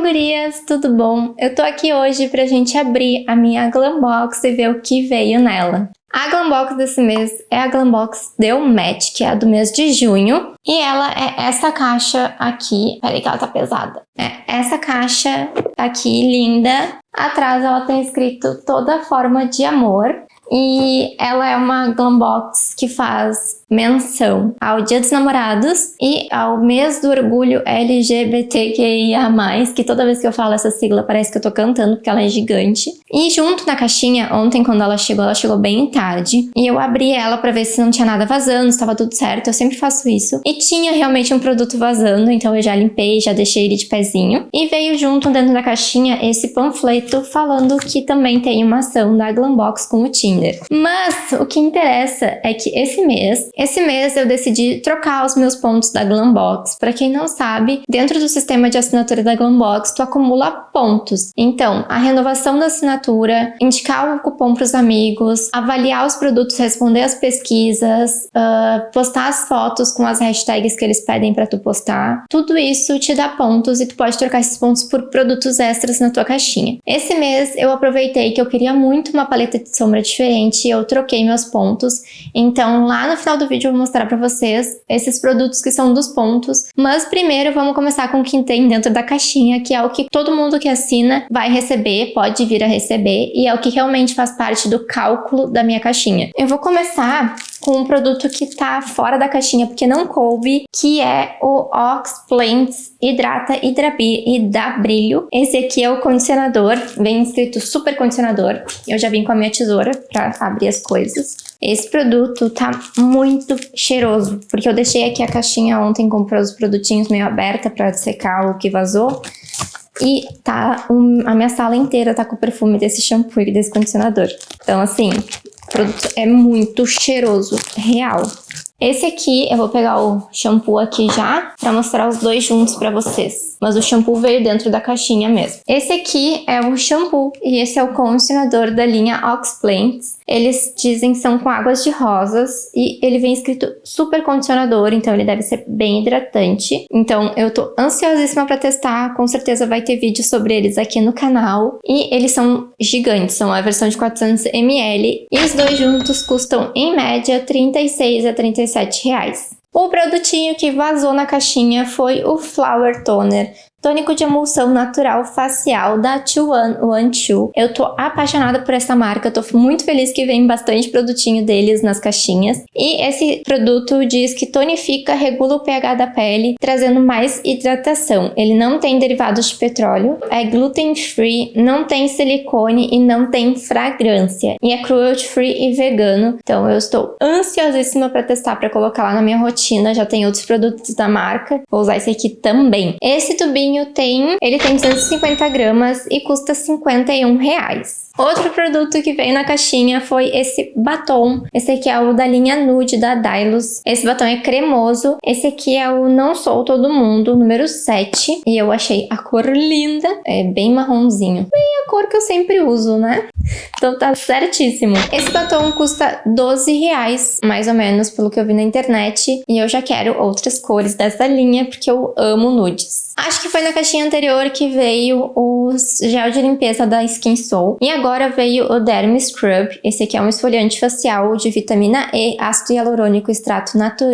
gurias, tudo bom? Eu tô aqui hoje pra gente abrir a minha Glambox e ver o que veio nela. A Glambox desse mês é a Glambox Deu Match, que é a do mês de junho. E ela é essa caixa aqui. Peraí que ela tá pesada. É essa caixa aqui, linda. Atrás ela tem escrito toda forma de amor. E ela é uma Glambox que faz menção ao Dia dos Namorados e ao mês do orgulho LGBTQIA+, que toda vez que eu falo essa sigla parece que eu tô cantando porque ela é gigante. E junto na caixinha, ontem quando ela chegou, ela chegou bem tarde, e eu abri ela pra ver se não tinha nada vazando, se tava tudo certo, eu sempre faço isso. E tinha realmente um produto vazando, então eu já limpei, já deixei ele de pezinho. E veio junto dentro da caixinha esse panfleto falando que também tem uma ação da Glambox com o Tinder. Mas o que interessa é que esse mês esse mês eu decidi trocar os meus pontos da Glambox. Para quem não sabe, dentro do sistema de assinatura da Glambox, tu acumula pontos. Então, a renovação da assinatura, indicar o cupom para os amigos, avaliar os produtos, responder as pesquisas, uh, postar as fotos com as hashtags que eles pedem para tu postar, tudo isso te dá pontos e tu pode trocar esses pontos por produtos extras na tua caixinha. Esse mês eu aproveitei que eu queria muito uma paleta de sombra diferente e eu troquei meus pontos. Então, lá no final do vídeo eu vou mostrar para vocês esses produtos que são dos pontos, mas primeiro vamos começar com o que tem dentro da caixinha, que é o que todo mundo que assina vai receber, pode vir a receber, e é o que realmente faz parte do cálculo da minha caixinha. Eu vou começar com um produto que tá fora da caixinha porque não coube, que é o Ox Plants Hidrata e dá brilho. Esse aqui é o condicionador, vem escrito super condicionador. Eu já vim com a minha tesoura pra abrir as coisas. Esse produto tá muito cheiroso, porque eu deixei aqui a caixinha ontem com os produtinhos meio aberta pra secar o que vazou. E tá, um, a minha sala inteira tá com o perfume desse shampoo e desse condicionador. Então, assim, o produto é muito cheiroso, real. Esse aqui, eu vou pegar o shampoo aqui já, pra mostrar os dois juntos pra vocês. Mas o shampoo veio dentro da caixinha mesmo. Esse aqui é o shampoo e esse é o condicionador da linha Ox Plants. Eles dizem são com águas de rosas e ele vem escrito super condicionador, então ele deve ser bem hidratante. Então eu tô ansiosíssima pra testar, com certeza vai ter vídeo sobre eles aqui no canal. E eles são gigantes, são a versão de 400ml e os dois juntos custam em média 36 a 37 reais. O produtinho que vazou na caixinha foi o Flower Toner, Tônico de emulsão natural facial da 2112. Eu tô apaixonada por essa marca, tô muito feliz que vem bastante produtinho deles nas caixinhas. E esse produto diz que tonifica, regula o pH da pele, trazendo mais hidratação. Ele não tem derivados de petróleo, é gluten free, não tem silicone e não tem fragrância. E é cruelty free e vegano. Então eu estou ansiosíssima para testar, para colocar lá na minha rotina. Já tem outros produtos da marca, vou usar esse aqui também. Esse tubinho tem, ele tem 250 gramas e custa 51 reais. Outro produto que veio na caixinha foi esse batom. Esse aqui é o da linha Nude da Dylos. Esse batom é cremoso. Esse aqui é o Não Sou Todo Mundo, número 7. E eu achei a cor linda. É bem marronzinho. Bem a cor que eu sempre uso, né? Então tá certíssimo. Esse batom custa 12 reais, mais ou menos, pelo que eu vi na internet. E eu já quero outras cores dessa linha, porque eu amo nudes. Acho que foi na caixinha anterior que veio o gel de limpeza da Skin Soul. E agora veio o Derm Scrub. Esse aqui é um esfoliante facial de vitamina E, ácido hialurônico extrato, natu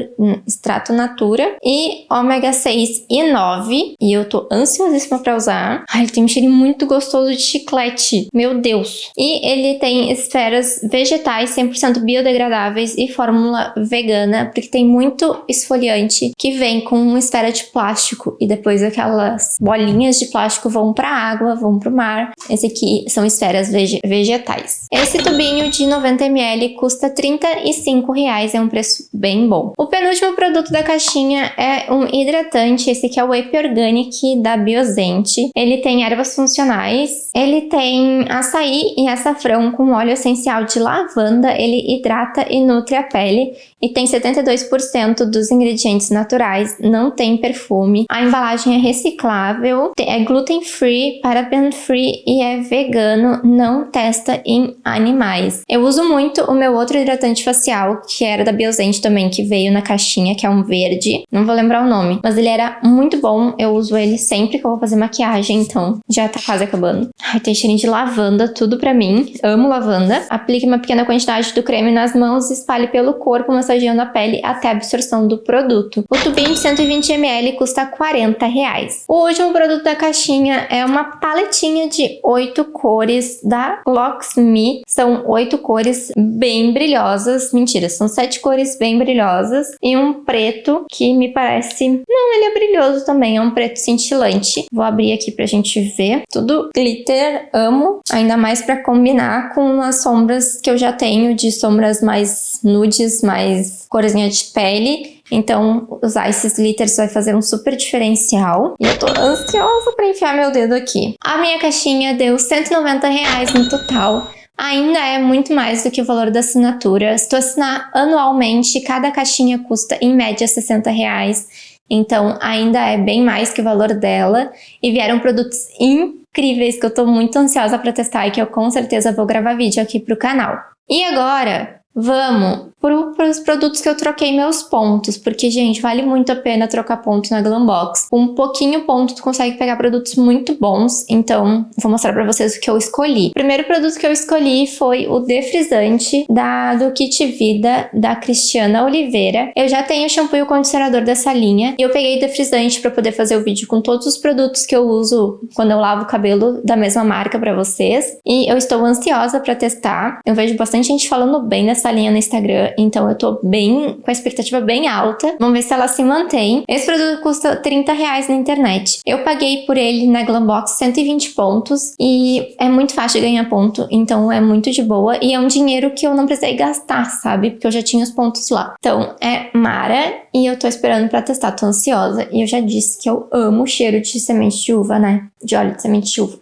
extrato natura e ômega 6 e 9. E eu tô ansiosíssima pra usar. Ai, ele tem um cheiro muito gostoso de chiclete. Meu Deus. E ele tem esferas vegetais 100% biodegradáveis e fórmula vegana, porque tem muito esfoliante que vem com uma esfera de plástico e depois aquelas bolinhas de plástico vão para a água, vão para o mar. Esse aqui são esferas vegetais. Esse tubinho de 90ml custa 35 reais, é um preço bem bom. O penúltimo produto da caixinha é um hidratante, esse aqui é o Epi Organic da Biosente. Ele tem ervas funcionais, ele tem açaí e açafrão com óleo essencial de lavanda, ele hidrata e nutre a pele e tem 72% dos ingredientes naturais, não tem perfume. A embalagem é reciclável, é gluten free, paraben free e é vegano, não testa em animais. Eu uso muito o meu outro hidratante facial, que era da Biosente também, que veio na caixinha, que é um verde. Não vou lembrar o nome, mas ele era muito bom. Eu uso ele sempre que eu vou fazer maquiagem, então já tá quase acabando. Ai, tem cheirinho de lavanda, tudo pra mim. Amo lavanda. Aplique uma pequena quantidade do creme nas mãos e espalhe pelo corpo, massageando a pele até a absorção do produto. O tubinho de 120ml custa 40 reais. O último produto da caixinha é uma paletinha de 8 cores da Locksme. São 8 cores bem brilhosas. Mentira, são 7 cores bem brilhosas. E um preto que me parece... Não, ele é brilhoso também, é um preto cintilante. Vou abrir aqui pra gente ver. Tudo glitter, amo. Ainda mais pra combinar com as sombras que eu já tenho de sombras mais nudes, mais corzinha de pele. Então, usar esses glitters vai fazer um super diferencial. E eu tô ansiosa pra enfiar meu dedo aqui. A minha caixinha deu 190 reais no total. Ainda é muito mais do que o valor da assinatura. Se tu assinar anualmente, cada caixinha custa em média 60 reais. Então, ainda é bem mais que o valor dela. E vieram produtos incríveis que eu tô muito ansiosa para testar e que eu com certeza vou gravar vídeo aqui pro canal. E agora, vamos para os produtos que eu troquei meus pontos, porque, gente, vale muito a pena trocar ponto na Glambox. Com um pouquinho ponto, tu consegue pegar produtos muito bons, então vou mostrar para vocês o que eu escolhi. O primeiro produto que eu escolhi foi o defrisante da, do Kit Vida, da Cristiana Oliveira. Eu já tenho o shampoo e o condicionador dessa linha, e eu peguei defrisante para poder fazer o vídeo com todos os produtos que eu uso quando eu lavo o cabelo da mesma marca para vocês, e eu estou ansiosa para testar. Eu vejo bastante gente falando bem dessa linha no Instagram, então eu tô bem, com a expectativa bem alta. Vamos ver se ela se mantém. Esse produto custa 30 reais na internet. Eu paguei por ele na Glambox 120 pontos e é muito fácil de ganhar ponto, então é muito de boa e é um dinheiro que eu não precisei gastar, sabe? Porque eu já tinha os pontos lá. Então é Mara e eu tô esperando pra testar, tô ansiosa. E eu já disse que eu amo o cheiro de semente de uva, né? De óleo de semente de uva.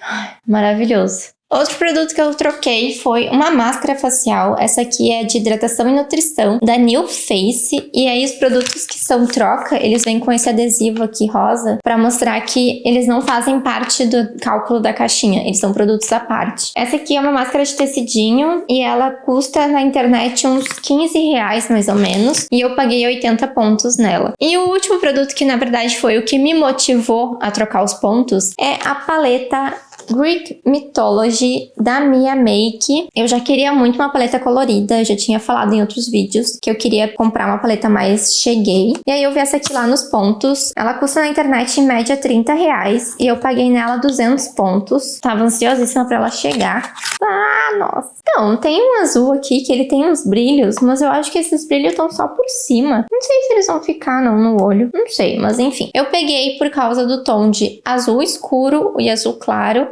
Ai, maravilhoso. Outro produto que eu troquei foi uma máscara facial. Essa aqui é de hidratação e nutrição da New Face. E aí os produtos que são troca, eles vêm com esse adesivo aqui rosa para mostrar que eles não fazem parte do cálculo da caixinha. Eles são produtos à parte. Essa aqui é uma máscara de tecidinho e ela custa na internet uns 15 reais mais ou menos. E eu paguei 80 pontos nela. E o último produto que na verdade foi o que me motivou a trocar os pontos é a paleta Greek Mythology da Mia Make. Eu já queria muito uma paleta colorida, já tinha falado em outros vídeos que eu queria comprar uma paleta mais cheguei. E aí eu vi essa aqui lá nos pontos. Ela custa na internet em média 30 reais e eu paguei nela 200 pontos. Tava ansiosíssima pra ela chegar. Ah, nossa. Então, tem um azul aqui que ele tem uns brilhos, mas eu acho que esses brilhos estão só por cima. Não sei se eles vão ficar não no olho, não sei, mas enfim. Eu peguei por causa do tom de azul escuro e azul claro,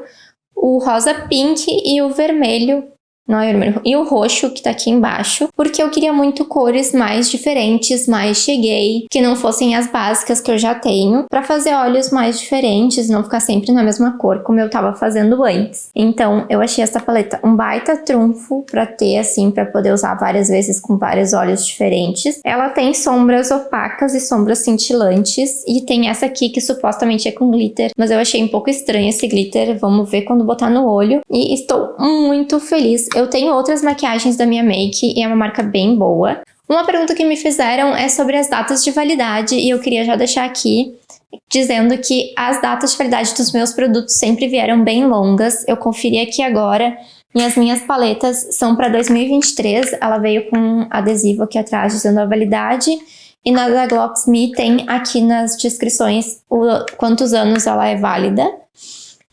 o rosa pink e o vermelho não é vermelho, e o roxo que tá aqui embaixo, porque eu queria muito cores mais diferentes, mais cheguei, que não fossem as básicas que eu já tenho, para fazer olhos mais diferentes, não ficar sempre na mesma cor como eu tava fazendo antes. Então eu achei essa paleta um baita trunfo para ter assim, para poder usar várias vezes com vários olhos diferentes. Ela tem sombras opacas e sombras cintilantes, e tem essa aqui que supostamente é com glitter, mas eu achei um pouco estranho esse glitter, vamos ver quando botar no olho, e estou muito feliz eu tenho outras maquiagens da minha make e é uma marca bem boa. Uma pergunta que me fizeram é sobre as datas de validade e eu queria já deixar aqui dizendo que as datas de validade dos meus produtos sempre vieram bem longas. Eu conferi aqui agora e as minhas paletas são para 2023. Ela veio com adesivo aqui atrás dizendo a validade. E na da Glocksme tem aqui nas descrições o, quantos anos ela é válida.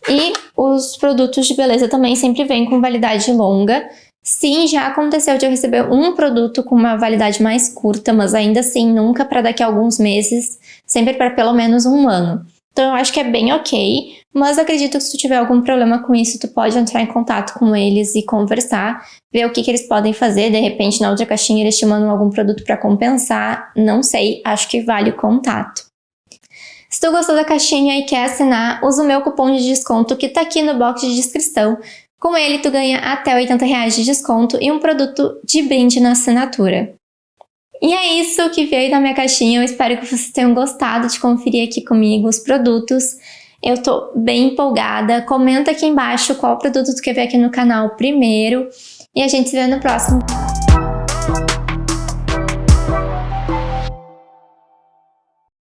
E os produtos de beleza também sempre vêm com validade longa. Sim, já aconteceu de eu receber um produto com uma validade mais curta, mas ainda assim nunca para daqui a alguns meses, sempre para pelo menos um ano. Então eu acho que é bem ok, mas acredito que se tu tiver algum problema com isso, tu pode entrar em contato com eles e conversar, ver o que, que eles podem fazer, de repente na outra caixinha eles te mandam algum produto para compensar, não sei, acho que vale o contato. Se tu gostou da caixinha e quer assinar, usa o meu cupom de desconto que tá aqui no box de descrição. Com ele, tu ganha até 80 reais de desconto e um produto de brinde na assinatura. E é isso que veio da minha caixinha. Eu espero que vocês tenham gostado de conferir aqui comigo os produtos. Eu tô bem empolgada. Comenta aqui embaixo qual produto tu quer ver aqui no canal primeiro. E a gente se vê no próximo.